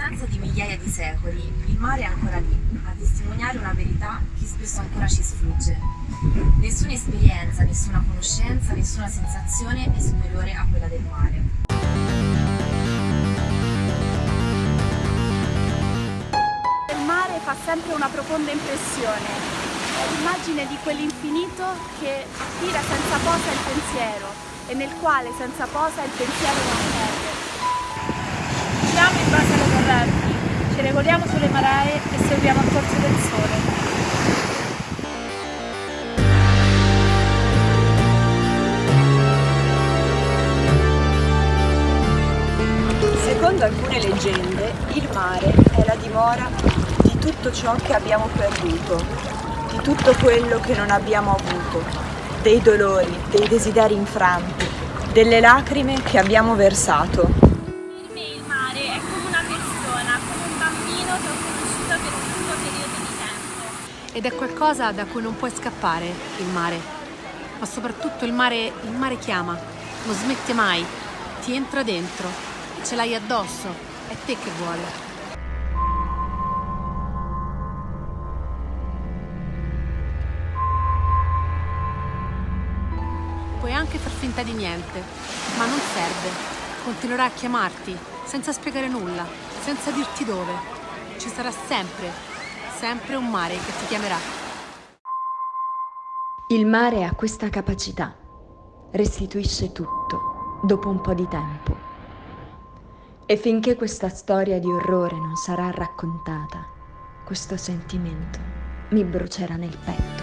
distanza di migliaia di secoli, il mare è ancora lì, a testimoniare una verità che spesso ancora ci sfugge. Nessuna esperienza, nessuna conoscenza, nessuna sensazione è superiore a quella del mare. Il mare fa sempre una profonda impressione. È l'immagine di quell'infinito che attira senza posa il pensiero e nel quale senza posa il pensiero non perde. Siamo in ci regoliamo sulle maree e seguiamo il corso del sole. Secondo alcune leggende, il mare è la dimora di tutto ciò che abbiamo perduto, di tutto quello che non abbiamo avuto, dei dolori, dei desideri infranti, delle lacrime che abbiamo versato. Per me il mare è come una persona, come un bambino che ho conosciuto per un lungo periodo di tempo. Ed è qualcosa da cui non puoi scappare, il mare. Ma soprattutto il mare, il mare chiama, non smette mai, ti entra dentro, ce l'hai addosso, è te che vuole. Puoi anche far finta di niente, ma non serve. Continuerà a chiamarti, senza spiegare nulla, senza dirti dove. Ci sarà sempre, sempre un mare che ti chiamerà. Il mare ha questa capacità, restituisce tutto dopo un po' di tempo. E finché questa storia di orrore non sarà raccontata, questo sentimento mi brucerà nel petto.